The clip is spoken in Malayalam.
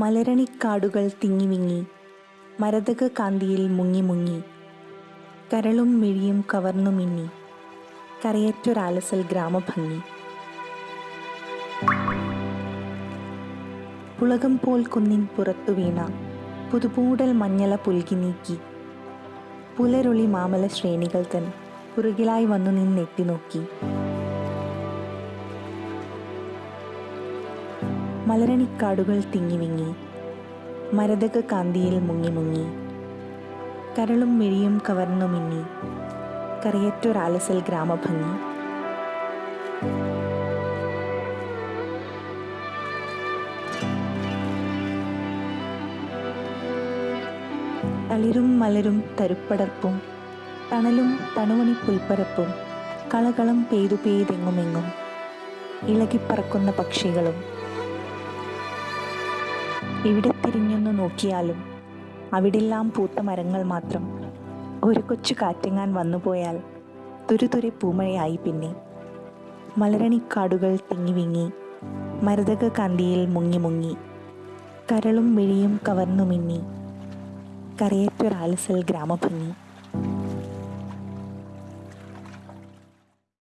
മലരണിക്കാടുകൾ തിങ്ങിവിങ്ങി മരതക കാന്തിയിൽ മുങ്ങി മുങ്ങി. കരളും മിഴിയും കവർന്നു മിന്നി കരയറ്റൊരാലസൽ ഗ്രാമഭംഗി. പുളകം പോൽ കുന്നിൻ പുറത്തു വീണ പുതുപൂടൽ മഞ്ഞള പുൽകി നീക്കി. പുലരൊളി മാമല ശ്രേണികൾ തൻ പുറകിലായി വന്നു നിന്നെത്തി നോക്കി. മലരണിക്കാടുകൾ തിങ്ങിവിങ്ങി മരതക കാന്തിയിൽ മുങ്ങി മുങ്ങി. കരളും മിഴിയും കവർന്നു മിന്നി. കറിയറ്റൊരാലസൽ ഗ്രാമഭംഗി. തളിരും മലരും തരുപ്പടർപ്പും തണലും തണുമണി പുൽപ്പരപ്പും കളകളും പെയ്തു പെയ്തെങ്ങുമെങ്ങും. ഇളകിപ്പറക്കുന്ന പക്ഷികളും എവിടെ തിരിഞ്ഞൊന്നു നോക്കിയാലും അവിടെല്ലാം പൂത്ത മരങ്ങൾ മാത്രം ഒരു കൊച്ചു കാറ്റങ്ങാൻ വന്നുപോയാൽ തുരുതുരെ പൂമഴയായി പിന്നെ. മലരണിക്കാടുകൾ തിങ്ങി വിങ്ങി മരതക കാന്തിയിൽ മുങ്ങി മുങ്ങി കരളും മിഴിയും കവർന്നു മിന്നി കരയേറ്റൊരാലസൽ ഗ്രാമഭംഗി.